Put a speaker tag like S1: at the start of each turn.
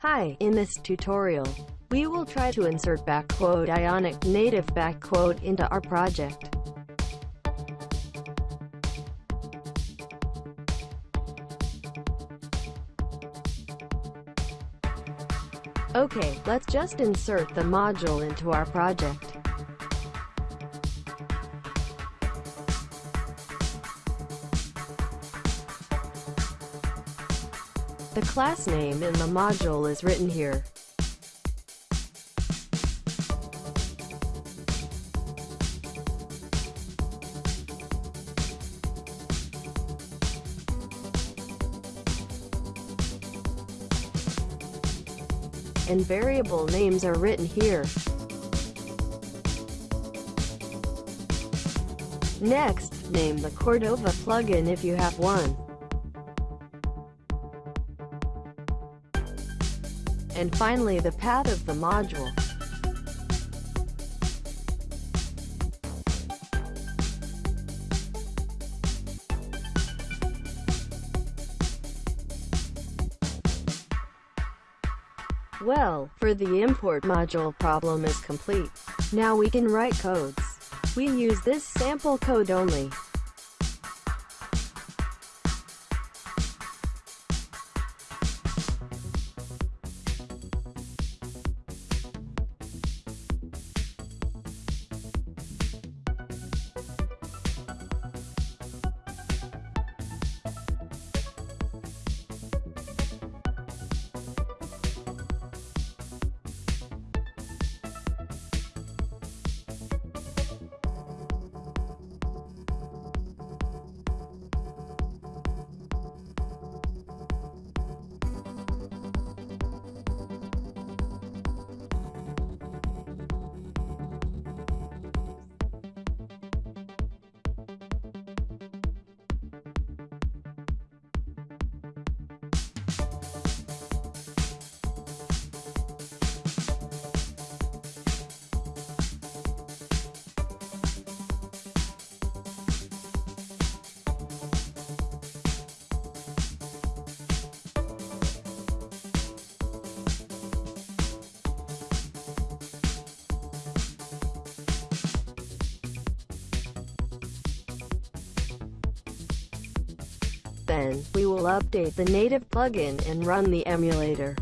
S1: Hi, in this tutorial, we will try to insert backquote Ionic native backquote into our project. Okay, let's just insert the module into our project. The class name in the module is written here. And variable names are written here. Next, name the Cordova plugin if you have one. And finally the path of the module. Well, for the import module problem is complete. Now we can write codes. We use this sample code only. Then, we will update the native plugin and run the emulator.